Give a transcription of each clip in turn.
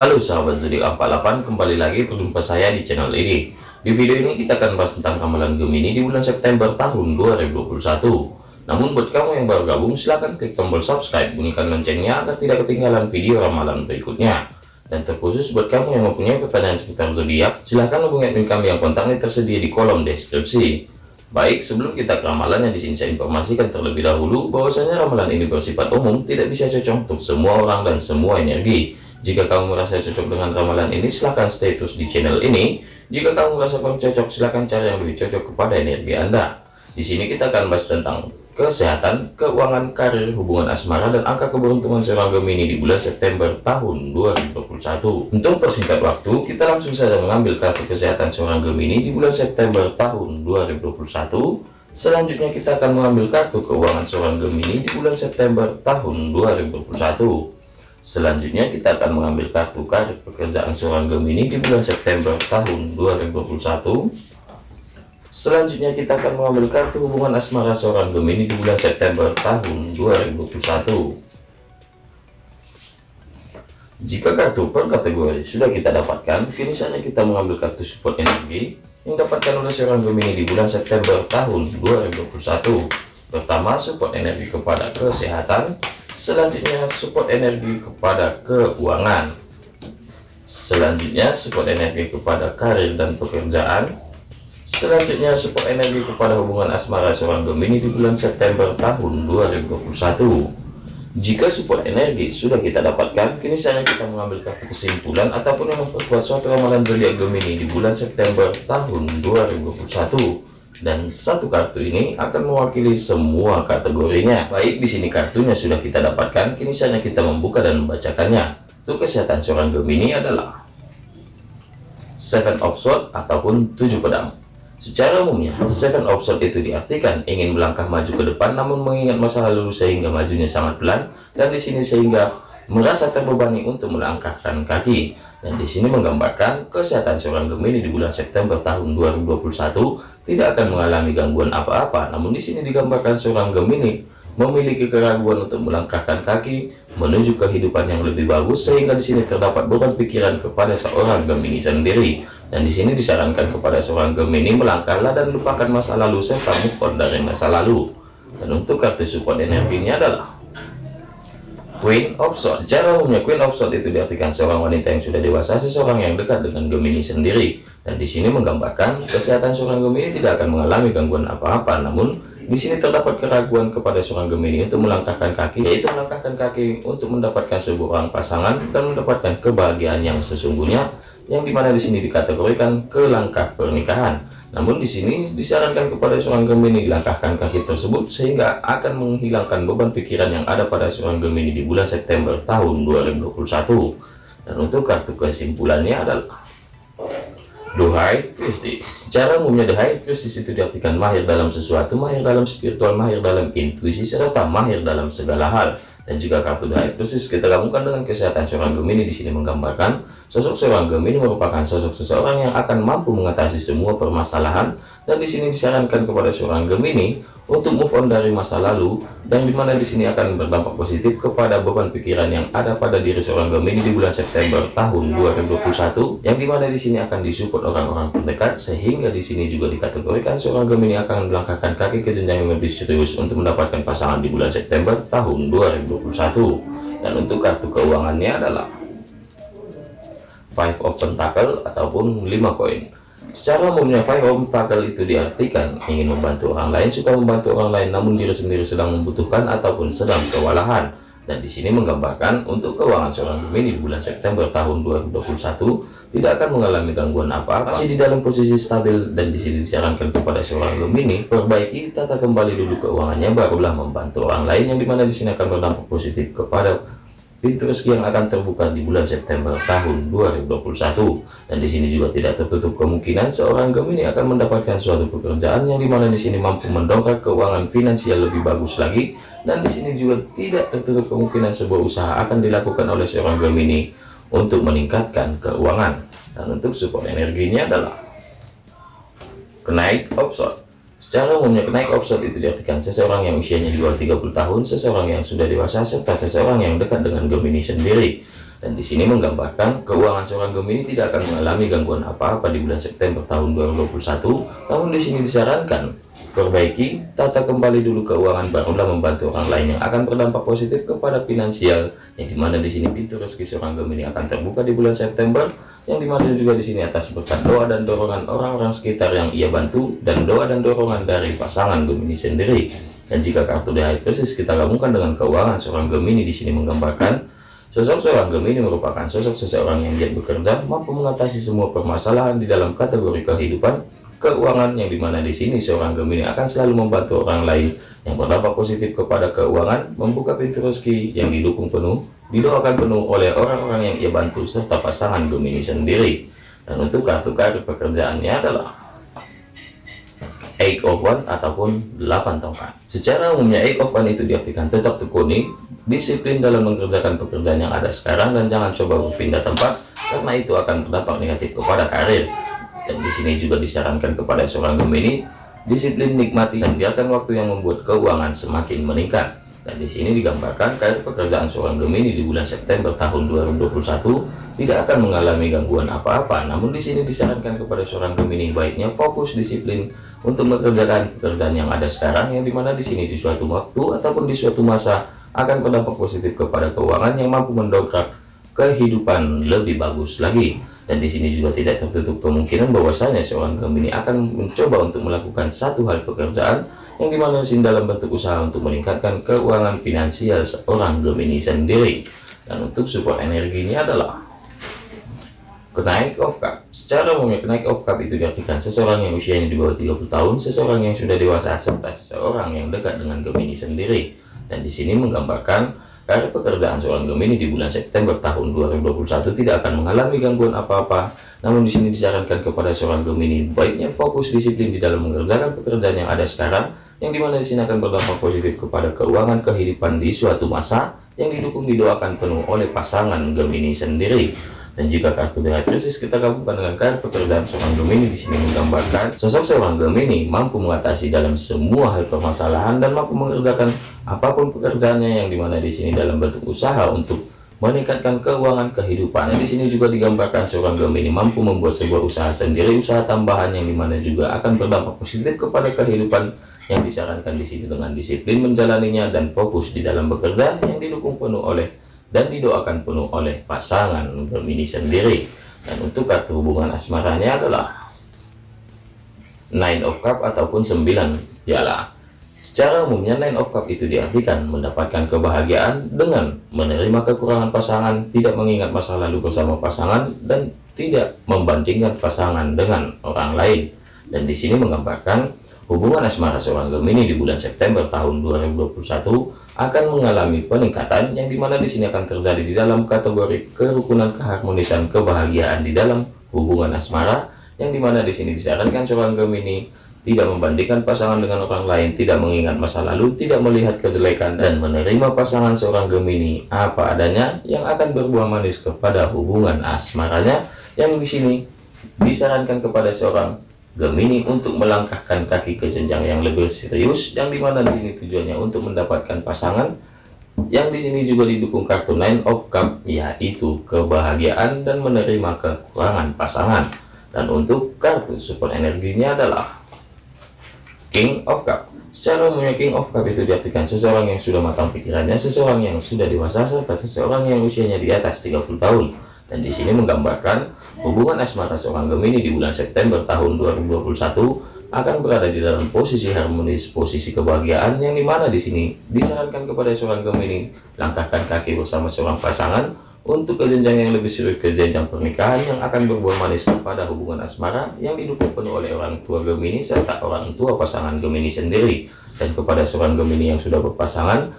Halo sahabat zodiak 48 kembali lagi berjumpa saya di channel ini. Di video ini kita akan bahas tentang ramalan Gemini di bulan September tahun 2021 namun buat kamu yang baru gabung silahkan klik tombol subscribe bunyikan loncengnya agar tidak ketinggalan video ramalan berikutnya. Dan terkhusus buat kamu yang mempunyai pertanyaan seputar zodiak silahkan hubungi admin kami yang kontaknya tersedia di kolom deskripsi. Baik, sebelum kita ke ramalan yang di sini saya informasikan terlebih dahulu bahwasanya ramalan ini bersifat umum, tidak bisa cocok untuk semua orang dan semua energi. Jika kamu merasa cocok dengan ramalan ini, silahkan stay terus di channel ini. Jika kamu merasa kurang cocok, silahkan cari yang lebih cocok kepada energi Anda. Di sini kita akan bahas tentang kesehatan, keuangan, karir, hubungan asmara, dan angka keberuntungan seorang Gemini di bulan September tahun 2021. Untuk persingkat waktu, kita langsung saja mengambil kartu kesehatan seorang Gemini di bulan September tahun 2021. Selanjutnya kita akan mengambil kartu keuangan seorang Gemini di bulan September tahun 2021. Selanjutnya kita akan mengambil kartu karir pekerjaan seorang Gemini di bulan September tahun 2021. Selanjutnya kita akan mengambil kartu hubungan asmara seorang Gemini di bulan September tahun 2021. Jika kartu per kategori sudah kita dapatkan, kini saatnya kita mengambil kartu support energi yang dapatkan oleh seorang Gemini di bulan September tahun 2021. Pertama, support energi kepada kesehatan, selanjutnya support energi kepada keuangan. Selanjutnya support energi kepada karir dan pekerjaan. Selanjutnya support energi kepada hubungan asmara seorang Gemini di bulan September tahun 2021 jika support energi sudah kita dapatkan kini saatnya kita mengambil kartu kesimpulan ataupun memperkuat suatu ramalan zodiak Gemini di bulan September tahun 2021 dan satu kartu ini akan mewakili semua kategorinya. Baik, di sini kartunya sudah kita dapatkan, kini saatnya kita membuka dan membacakannya. Untuk kesehatan seorang Gemini adalah Seven of Swords ataupun tujuh pedang. Secara umumnya, Seven of Swords itu diartikan ingin melangkah maju ke depan namun mengingat masa lalu sehingga majunya sangat pelan dan di sini sehingga merasa terbebani untuk melangkahkan kaki dan di sini menggambarkan kesehatan seorang Gemini di bulan September tahun 2021 tidak akan mengalami gangguan apa-apa. Namun di sini digambarkan seorang Gemini memiliki keraguan untuk melangkahkan kaki menuju kehidupan yang lebih bagus sehingga di sini terdapat beban pikiran kepada seorang Gemini sendiri. Dan di sini disarankan kepada seorang Gemini melangkahlah dan lupakan masa lalu serta move on dari masa lalu. Dan untuk kartu support energinya adalah Queen of Swords. Secara umumnya Queen of Swords itu diartikan seorang wanita yang sudah dewasa, seseorang yang dekat dengan Gemini sendiri. Dan di sini menggambarkan kesehatan seorang Gemini tidak akan mengalami gangguan apa-apa, namun di sini terdapat keraguan kepada seorang Gemini untuk melangkahkan kaki, yaitu melangkahkan kaki untuk mendapatkan sebuah pasangan dan mendapatkan kebahagiaan yang sesungguhnya yang di mana di sini dikategorikan ke langkah pernikahan. Namun di sini disarankan kepada seorang Gemini dilangkahkan kaki tersebut sehingga akan menghilangkan beban pikiran yang ada pada seorang Gemini di bulan September tahun 2021. Dan untuk kartu kesimpulannya adalah The High. Cara umumnya The High Priestess itu diartikan mahir dalam sesuatu, mahir dalam spiritual, mahir dalam intuisi, serta mahir dalam segala hal. Dan juga kartu Priestess kita gabungkan dengan kesehatan seorang Gemini di sini menggambarkan Sosok seorang Gemini merupakan sosok seseorang yang akan mampu mengatasi semua permasalahan. Dan di sini disarankan kepada seorang Gemini untuk move on dari masa lalu dan di mana di sini akan berdampak positif kepada beban pikiran yang ada pada diri seorang Gemini di bulan September tahun 2021 yang di mana di sini akan disupport orang-orang terdekat sehingga di sini juga dikategorikan seorang Gemini akan melangkahkan kaki ke jenjang yang lebih serius untuk mendapatkan pasangan di bulan September tahun 2021 dan untuk kartu keuangannya adalah five of pentacle ataupun lima koin secara umumnya of pentacle itu diartikan ingin membantu orang lain suka membantu orang lain namun diri sendiri sedang membutuhkan ataupun sedang kewalahan. Dan di sini menggambarkan untuk keuangan seorang Gemini di bulan September tahun 2021 tidak akan mengalami gangguan apa-apa. Masih di dalam posisi stabil dan di sini disarankan kepada seorang Gemini perbaiki tata kembali dulu keuangannya barulah membantu orang lain yang di mana di sini akan berdampak positif kepada pintu rezeki yang akan terbuka di bulan September tahun 2021 dan di sini juga tidak tertutup kemungkinan seorang Gemini akan mendapatkan suatu pekerjaan yang di mana di sini mampu mendongkrak keuangan finansial lebih bagus lagi. Dan di sini juga tidak tertutup kemungkinan sebuah usaha akan dilakukan oleh seorang Gemini untuk meningkatkan keuangan. Dan untuk support energinya adalah kenaik opsi Secara umumnya kenaik offset itu diartikan seseorang yang usianya di luar 30 tahun, seseorang yang sudah dewasa, serta seseorang yang dekat dengan Gemini sendiri. dan di sini menggambarkan keuangan seorang Gemini tidak akan mengalami gangguan apa-apa di bulan September tahun 2021 namun di sini disarankan perbaiki tata kembali dulu keuangan barulah membantu orang lain yang akan berdampak positif kepada finansial yang di mana di sini pintu rezeki seorang Gemini akan terbuka di bulan September yang di mana juga di sini atas berkat doa dan dorongan orang-orang sekitar yang ia bantu dan doa dan dorongan dari pasangan Gemini sendiri. Dan jika kartu High Priestess kita gabungkan dengan keuangan seorang Gemini di sini menggambarkan sosok seorang Gemini merupakan sosok seseorang yang giat bekerja mampu mengatasi semua permasalahan di dalam kategori kehidupan keuangan yang di mana di sini seorang Gemini akan selalu membantu orang lain yang berdampak positif kepada keuangan membuka pintu rezeki yang didukung penuh didoakan penuh oleh orang-orang yang ia bantu serta pasangan Gemini sendiri. Dan untuk kartu kartu pekerjaannya adalah Eight of One ataupun 8 tongkat. Secara umumnya Eight of One itu diartikan tetap tekuni disiplin dalam mengerjakan pekerjaan yang ada sekarang dan jangan coba berpindah tempat karena itu akan berdampak negatif kepada karir dan di sini juga disarankan kepada seorang Gemini disiplin nikmati dan biarkan waktu yang membuat keuangan semakin meningkat. Dan di sini digambarkan karir pekerjaan seorang Gemini di bulan September tahun 2021 tidak akan mengalami gangguan apa-apa. Namun di sini disarankan kepada seorang Gemini baiknya fokus disiplin untuk mengerjakan pekerjaan yang ada sekarang yang di mana di sini di suatu waktu ataupun di suatu masa akan berdampak positif kepada keuangan yang mampu mendongkrak kehidupan lebih bagus lagi dan di sini juga tidak tertutup kemungkinan bahwasanya seorang Gemini akan mencoba untuk melakukan satu hal pekerjaan yang di mana sini dalam bentuk usaha untuk meningkatkan keuangan finansial seorang Gemini sendiri. Dan untuk support energinya adalah kenaik of cup secara umumnya kenaik of cup itu diartikan seseorang yang usianya di bawah 30 tahun seseorang yang sudah dewasa serta seseorang yang dekat dengan Gemini sendiri. Dan di sini menggambarkan Karir pekerjaan seorang Gemini di bulan September tahun 2021 tidak akan mengalami gangguan apa-apa. Namun di sini disarankan kepada seorang Gemini baiknya fokus disiplin di dalam mengerjakan pekerjaan yang ada sekarang, yang di mana di sini akan berdampak positif kepada keuangan kehidupan di suatu masa yang didukung didoakan penuh oleh pasangan Gemini sendiri. Dan jika kartu krisis kita gabungkan dengan kartu pekerjaan seorang Gemini di sini menggambarkan sosok seorang Gemini mampu mengatasi dalam semua hal permasalahan dan mampu mengerjakan apa pun pekerjaannya yang di mana di sini dalam bentuk usaha untuk meningkatkan keuangan kehidupan. Di sini juga digambarkan seorang Gemini mampu membuat sebuah usaha sendiri, usaha tambahan yang di mana juga akan berdampak positif kepada kehidupan yang disarankan di sini dengan disiplin menjalaninya dan fokus di dalam bekerja yang didukung penuh oleh dan didoakan penuh oleh pasangan Gemini sendiri. Dan untuk kartu hubungan asmaranya adalah nine of cup ataupun 9 piala. Secara umumnya nine of cup itu diartikan mendapatkan kebahagiaan dengan menerima kekurangan pasangan tidak mengingat masa lalu bersama pasangan dan tidak membandingkan pasangan dengan orang lain. Dan di sini menggambarkan hubungan asmara seorang Gemini di bulan September tahun 2021 akan mengalami peningkatan yang di mana di sini akan terjadi di dalam kategori kerukunan keharmonisan kebahagiaan di dalam hubungan asmara yang di mana di sini disarankan seorang Gemini tidak membandingkan pasangan dengan orang lain, tidak mengingat masa lalu, tidak melihat kejelekan, dan menerima pasangan seorang Gemini apa adanya yang akan berbuah manis kepada hubungan asmaranya yang di sini disarankan kepada seorang Gemini untuk melangkahkan kaki ke jenjang yang lebih serius yang di mana di sini tujuannya untuk mendapatkan pasangan yang di sini juga didukung kartu Nine of Cup yaitu kebahagiaan dan menerima kekurangan pasangan. Dan untuk kartu support energinya adalah King of Cup secara umumnya King of Cup itu diartikan seseorang yang sudah matang pikirannya seseorang yang sudah dewasa serta seseorang yang usianya di atas 30 tahun. Dan di sini menggambarkan Hubungan asmara seorang Gemini di bulan September tahun 2021 akan berada di dalam posisi harmonis, posisi kebahagiaan yang di mana di sini disarankan kepada seorang Gemini langkahkan kaki bersama seorang pasangan untuk ke jenjang yang lebih serius ke jenjang pernikahan yang akan berbuah manis kepada hubungan asmara yang didukung penuh oleh orang tua Gemini serta orang tua pasangan Gemini sendiri. Dan kepada seorang Gemini yang sudah berpasangan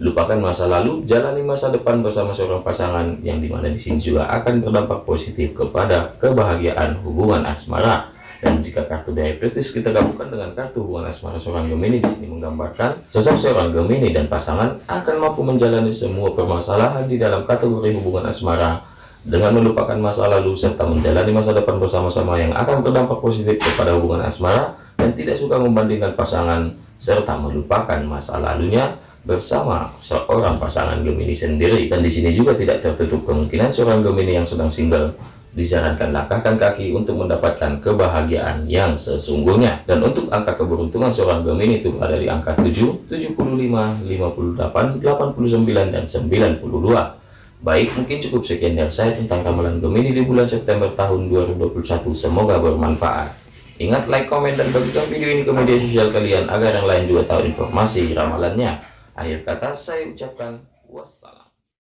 lupakan masa lalu, jalani masa depan bersama seorang pasangan yang di mana di sini juga akan berdampak positif kepada kebahagiaan hubungan asmara. Dan jika kartu diabetes kita gabungkan dengan kartu hubungan asmara seorang Gemini di sini menggambarkan sosok seorang Gemini dan pasangan akan mampu menjalani semua permasalahan di dalam kategori hubungan asmara dengan melupakan masa lalu serta menjalani masa depan bersama-sama yang akan berdampak positif kepada hubungan asmara dan tidak suka membandingkan pasangan serta melupakan masa lalunya bersama seorang pasangan Gemini sendiri dan di sini juga tidak tertutup kemungkinan seorang Gemini yang sedang single disarankan langkahkan kaki untuk mendapatkan kebahagiaan yang sesungguhnya dan untuk angka keberuntungan seorang Gemini itu ada di angka 7 75 58 89 dan 92 Baik, mungkin cukup sekian dari saya tentang ramalan Gemini di bulan September tahun 2021. Semoga bermanfaat. Ingat like, komen, dan bagikan video ini ke media sosial kalian agar yang lain juga tahu informasi ramalannya. Akhir kata saya ucapkan wassalam.